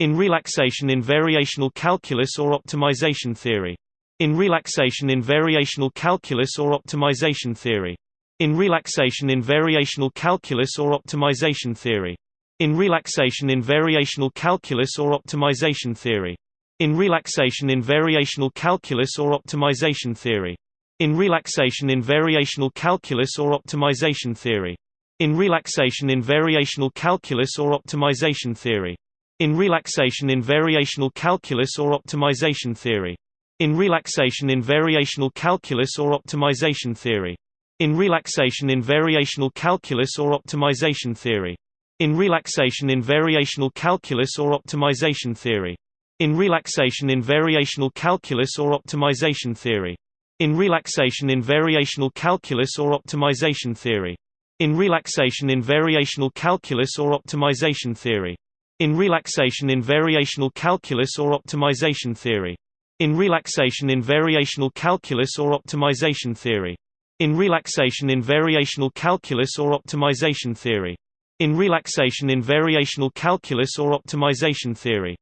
In relaxation in variational calculus or optimization theory. In relaxation in variational calculus or optimization theory. In relaxation in variational calculus or optimization theory. In relaxation in variational calculus or optimization theory. In relaxation in variational calculus or optimization theory. In relaxation in variational calculus or optimization theory. In relaxation in variational calculus or optimization theory. In relaxation in variational calculus or optimization theory. In relaxation in variational calculus or optimization theory. In relaxation in variational calculus or optimization theory. In relaxation in variational calculus or optimization theory. In relaxation in variational calculus or optimization theory. In relaxation in variational calculus or optimization theory. In relaxation in variational calculus or optimization theory. In relaxation in variational calculus or optimization theory. In relaxation in variational calculus or optimization theory. In relaxation in variational calculus or optimization theory. In relaxation in variational calculus or optimization theory.